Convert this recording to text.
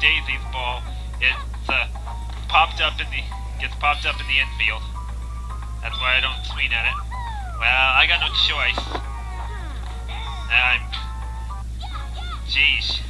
Daisy's ball. It's uh, popped up in the gets popped up in the infield. That's why I don't swing at it. Well, I got no choice. I'm. Jeez.